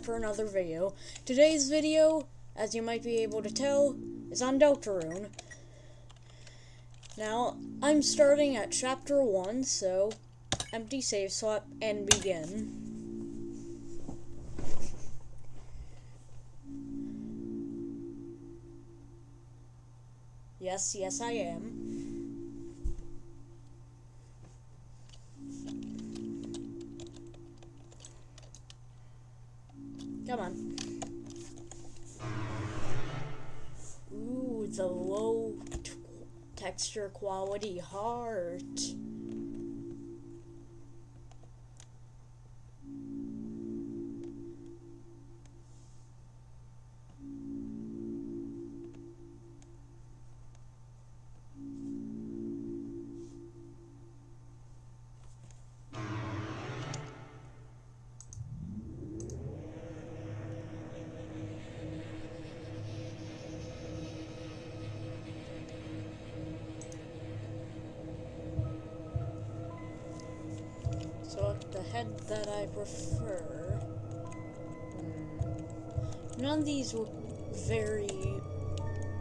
CatCare1000 here, back for another video. Today's video, as you might be able to tell, is on Deltarune. Now, I'm starting at Chapter 1, so empty save swap and begin. Yes, yes I am. Come on. Ooh, the low t- texture quality heart. That I prefer. hmm, None of these look very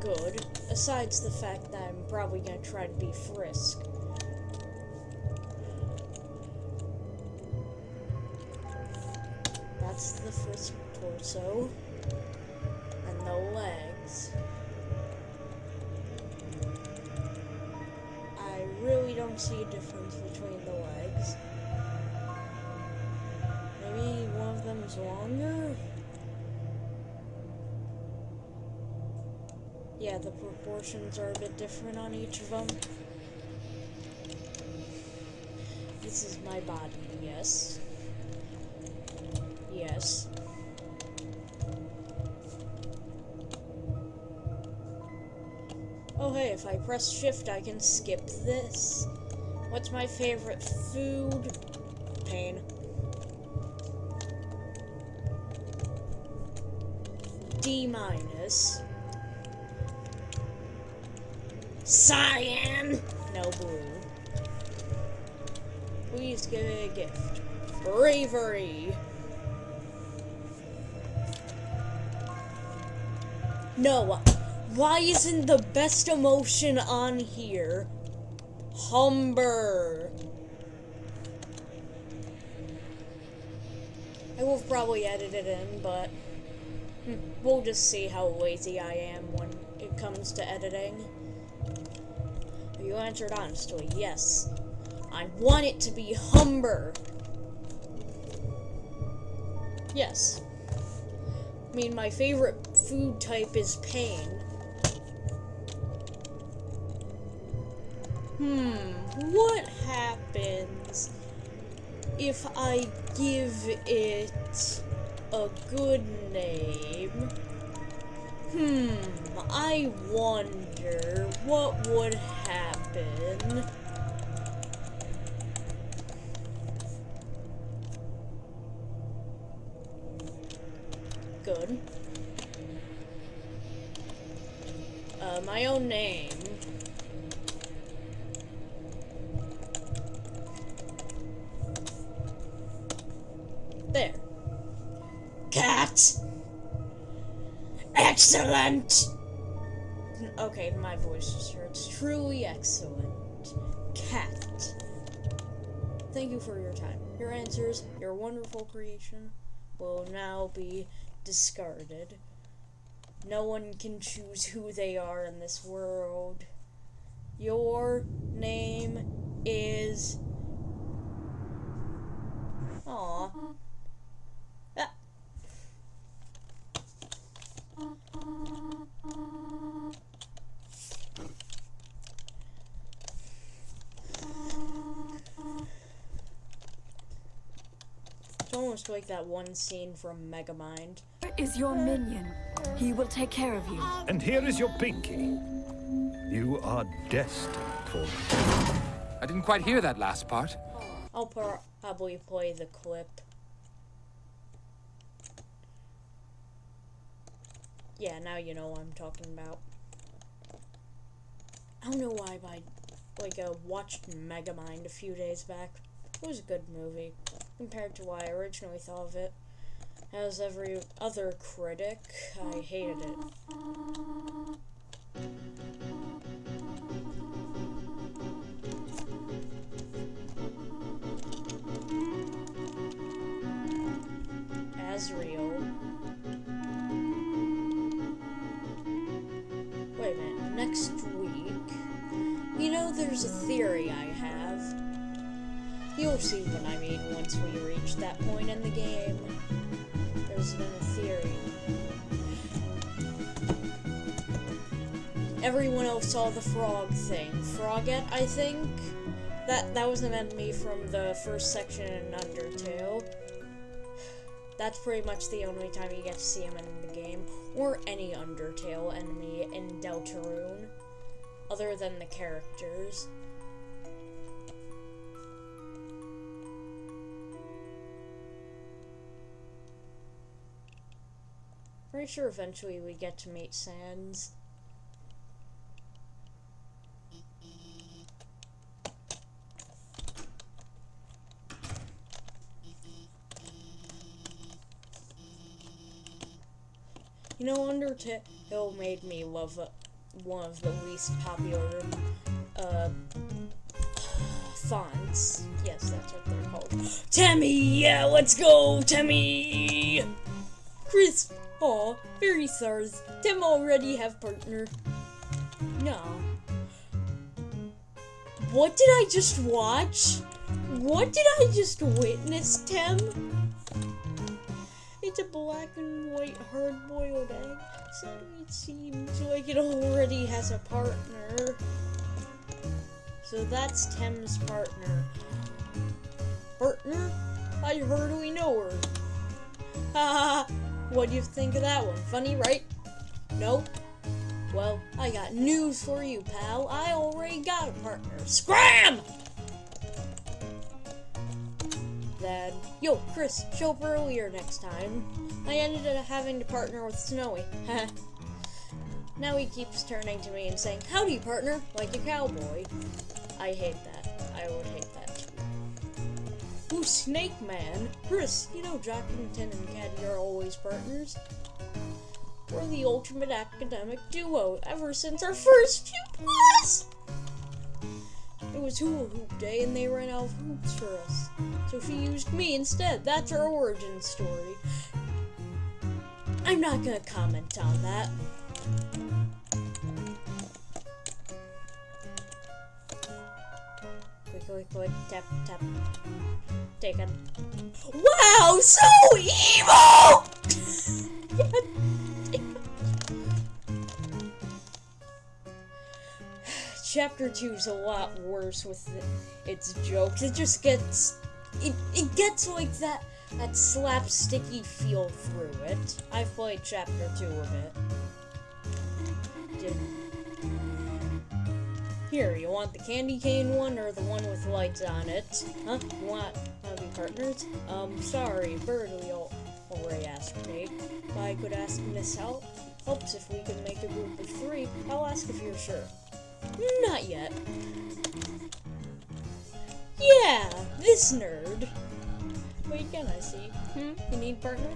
good, asides the fact that I'm probably gonna try to be Frisk. That's the Frisk torso. And the legs. I really don't see a difference between the legs. Longer? Yeah, the proportions are a bit different on each of them. This is my body, yes. Yes. Oh hey, if I press shift I can skip this. What's my favorite food? Pain. D minus. Cyan! No blue. Please give me a gift. Bravery. No. Why isn't the best emotion on here? Humber. I will probably edit it in, but we'll just see how lazy I am when it comes to editing. You answered honestly, yes. I want it to be Humber. Yes. I mean, my favorite food type is pain. Hmm, what happens if I give it a good name? Hmm, I wonder what would happen. Good. Uh, my own name. Excellent! Okay, my voice just hurts. Truly excellent. Cat. Thank you for your time. Your answers, your wonderful creation, will now be discarded. No one can choose who they are in this world. Your name is. Almost like that one scene from Megamind. Here is your minion. He will take care of you. And here is your pinky. You are destined for. I didn't quite hear that last part. I'll pro- probably play the clip. Yeah, now you know what I'm talking about. I don't know why, but I like uh, watched Megamind a few days back. It was a good movie. Compared to what I originally thought of it. As every other critic, I hated it. Asriel. Wait a minute, next week. You know, there's a theory I have. You'll see what I mean once we reach that point in the game. There's been a theory. Everyone else saw the frog thing. Frogette, I think? That that was an enemy from the first section in Undertale. That's pretty much the only time you get to see him in the game, or any Undertale enemy in Deltarune, other than the characters. Pretty sure eventually we get to meet Sans. You know, Undertale made me love one of the least popular uh, fonts. Yes, that's what they're called. Temmie, yeah, let's go, Temmie. Kris, very sorry. Tim already have partner. No. What did I just watch? What did I just witness, Tim? It's a black and white hard-boiled egg. So it seems like it already has a partner. So that's Tim's partner. Partner? I heard we know her. Haha, what do you think of that one? Funny, right? Nope. Well, I got news for you, pal. I already got a partner. Scram! Then, yo, Kris, show up earlier next time. I ended up having to partner with Snowy. now he keeps turning to me and saying, Howdy, partner, like a cowboy. I hate that. I would hate that Snake Man. Kris, you know Jockington and Catty are always partners. We're the ultimate academic duo ever since our first two plus! It was hula hoop day and they ran out of hoops for us. So she used me instead. That's our origin story. I'm not gonna comment on that. Quick, quick, quick, tap, tap. Take it. Wow, so evil! Chapter 2 is a lot worse with the, its jokes. It just gets it, it gets like that that slapsticky feel through it. I've played chapter 2 of it. Did, here, you want the candy cane one or the one with lights on it? Huh? You want, want to be partners? Um, sorry, Birdie al- already asked me. If I could ask Miss Help. Helps if we can make a group of three. I'll ask if you're sure. Not yet. Yeah, this nerd. Wait, can I see? Hmm? You need partner?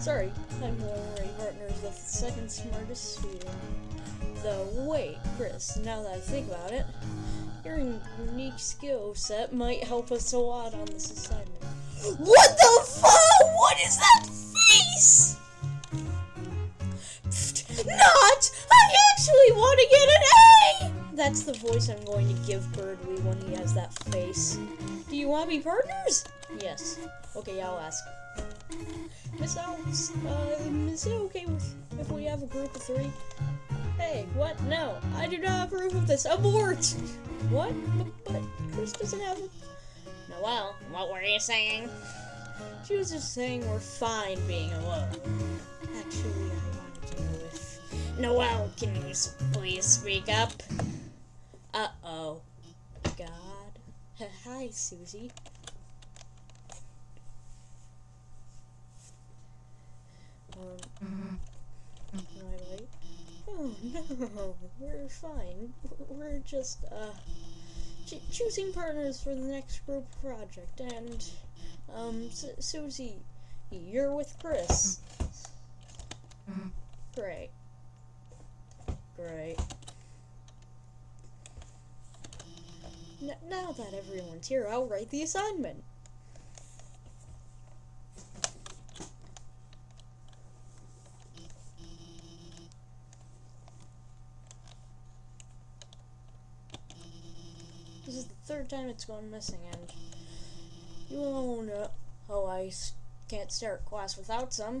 Sorry, I'm already partners with the second smartest student. Though, wait, Kris, now that I think about it, your unique skill set might help us a lot on this assignment. What the fuck? What is that face? Not! I actually want to get an A! That's the voice I'm going to give Berdly when he has that face. Do you want to be partners? Yes. Okay, I'll ask. Miss Alex, uh, is it okay with if we have a group of three? Hey, what? No, I do not approve of this. Abort! What? But, but Kris doesn't have a... Noelle, what were you saying? She was just saying we're fine being alone. Actually, I wanted to know if... Noelle, can you please speak up? Uh-oh. God. Hi, Susie. Um, am I late? Oh no, we're fine. We're just uh ch- choosing partners for the next group project, and Um, Su Susie, you're with Kris. Great. Great. N now that everyone's here, I'll write the assignment. Third time it's gone missing, and you all know how oh, I s- can't start class without some.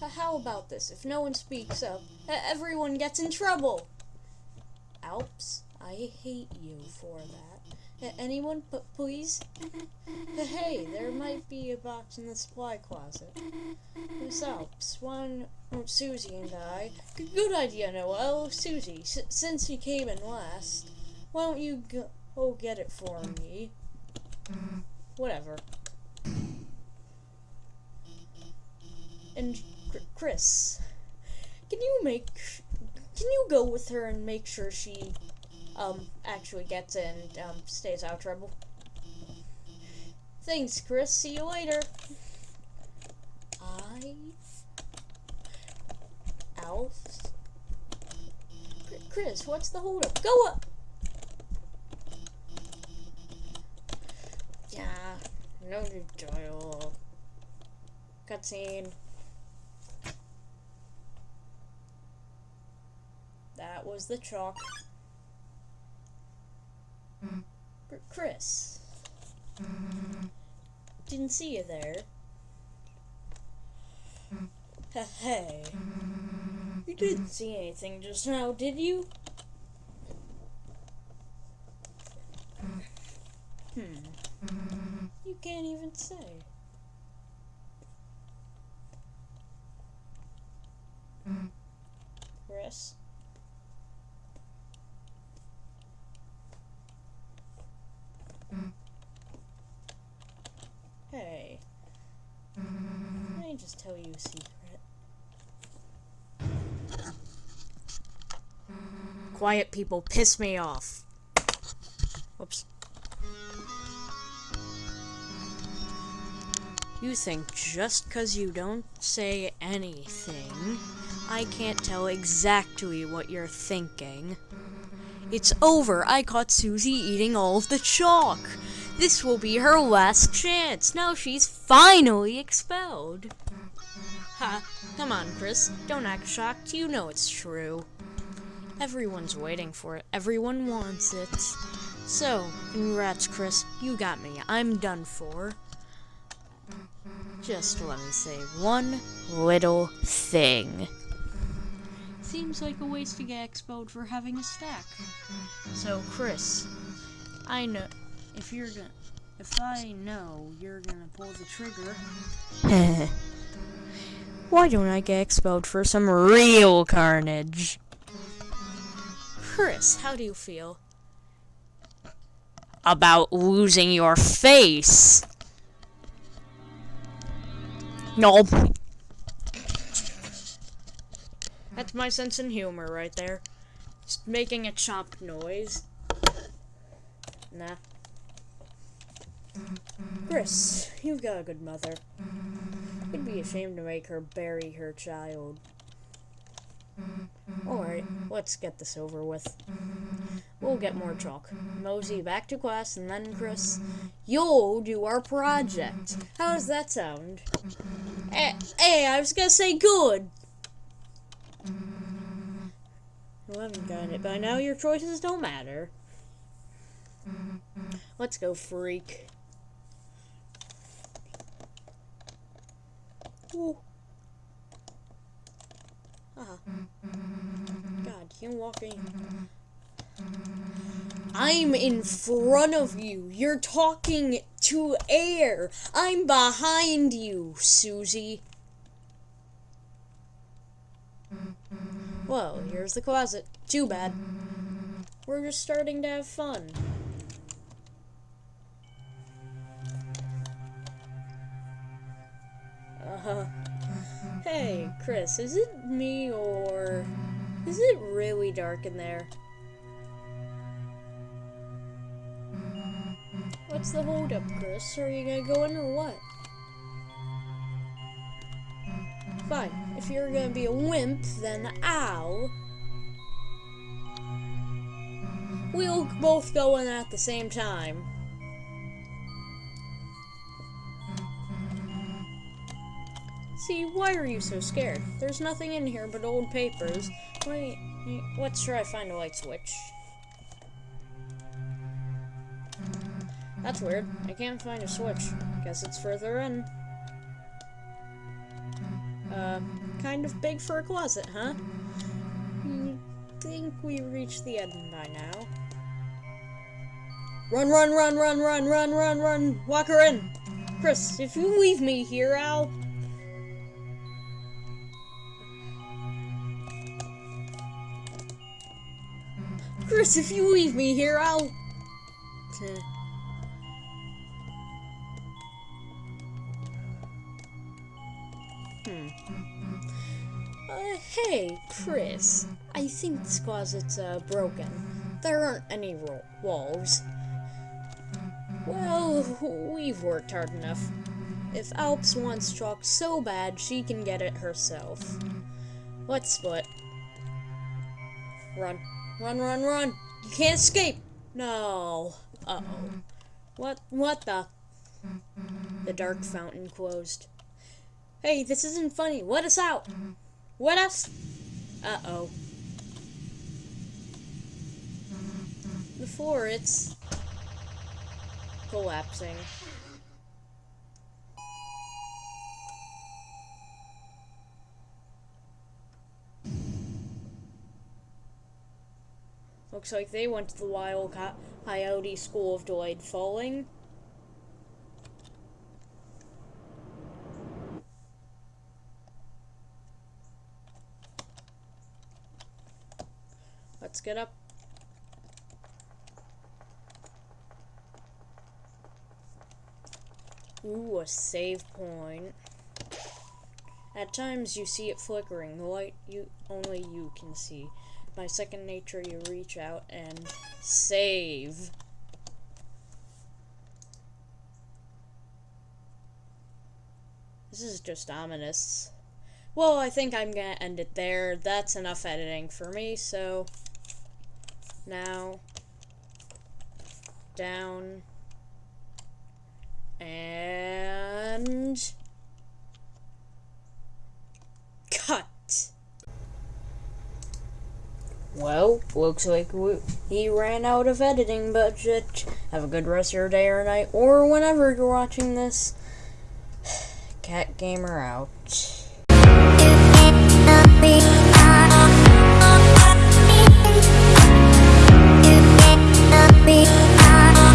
How about this? If no one speaks up, everyone gets in trouble. Alphys, I hate you for that. Anyone, p- please? hey, there might be a box in the supply closet. Miss Alphys, one, oh, Susie and I. Good idea, Noelle. Susie, since you came in last, why don't you go, get it for me? Whatever. And Chr- Kris, can you make, can you go with her and make sure she, um, actually gets in and um, stays out of trouble? Thanks, Kris. See you later. I. Kris, what's the holdup? Go up. Yeah, no dialogue. Cutscene. That was the chalk. Kris. Didn't see you there. hey. You didn't see anything just now, did you? Hmm. You can't even say. Kris? Hey. Let me just tell you a secret. Quiet people piss me off. Whoops. You think just 'cause you don't say anything, I can't tell exactly what you're thinking. It's over. I caught Susie eating all of the chalk. This will be her last chance. Now she's finally expelled. Ha, come on, Kris. Don't act shocked. You know it's true. Everyone's waiting for it. Everyone wants it. So, congrats, Kris. You got me. I'm done for. Just let me say one little thing. Seems like a waste to get expelled for having a stack. So, Kris, I know if you're gonna, if I know you're gonna pull the trigger. Why don't I get expelled for some real carnage? Kris, how do you feel? About losing your face. No. That's my sense of humor right there. Just making a chomp noise. Nah. Kris, you've got a good mother. It'd be a shame to make her bury her child. Alright, let's get this over with. We'll get more chalk. Mosey back to class, and then Kris, you'll do our project. How does that sound? Hey, hey I was gonna say good. You haven't gotten it by now. Your choices don't matter. Let's go, freak. Ooh. God, you walking. I'm in front of you. You're talking to air. I'm behind you, Susie. Well, here's the closet. Too bad. We're just starting to have fun. Uh-huh. Hey, Kris, is it me or is it really dark in there? What's the holdup, Kris? Are you gonna go in or what? Fine. If you're gonna be a wimp, then ow. We'll both go in at the same time. See, why are you so scared? There's nothing in here but old papers. Wait, let's try find a light switch. That's weird. I can't find a switch. Guess it's further in. Uh, kind of big for a closet, huh? You think we reached the end by now? Run, run, run, run, run, run, run, run! Walk her in! Kris, if you leave me here, I'll... Kris, if you leave me here, I'll... Hmm. Uh, hey, Kris. I think this closet's, uh, broken. There aren't any walls. Well, we've worked hard enough. If Alphys wants chalk so bad, she can get it herself. Let's split. Run. Run, run, run! You can't escape! No. Uh-oh. What, what the? The dark fountain closed. Hey, this isn't funny. Let us out. Let us. Uh oh. The floor, it's collapsing. Looks like they went to the Wild Coyote School of Delayed Falling. Let's get up. Ooh, a save point. At times you see it flickering, the light you only you can see. By second nature you reach out and save. This is just ominous. Well, I think I'm gonna end it there. That's enough editing for me, so now down and cut. Well, looks like we, he ran out of editing budget. Have a good rest of your day or night, or whenever you're watching this. Cat Gamer out.